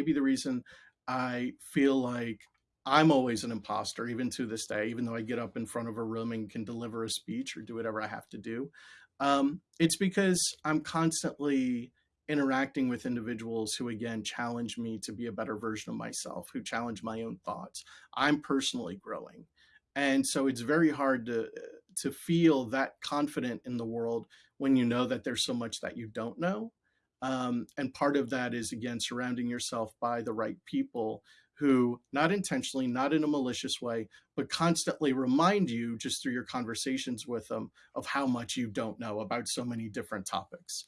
maybe the reason I feel like I'm always an imposter, even to this day, even though I get up in front of a room and can deliver a speech or do whatever I have to do. Um, it's because I'm constantly interacting with individuals who, again, challenge me to be a better version of myself, who challenge my own thoughts. I'm personally growing. And so it's very hard to to feel that confident in the world when you know that there's so much that you don't know. Um, and part of that is again surrounding yourself by the right people who, not intentionally, not in a malicious way, but constantly remind you just through your conversations with them of how much you don't know about so many different topics.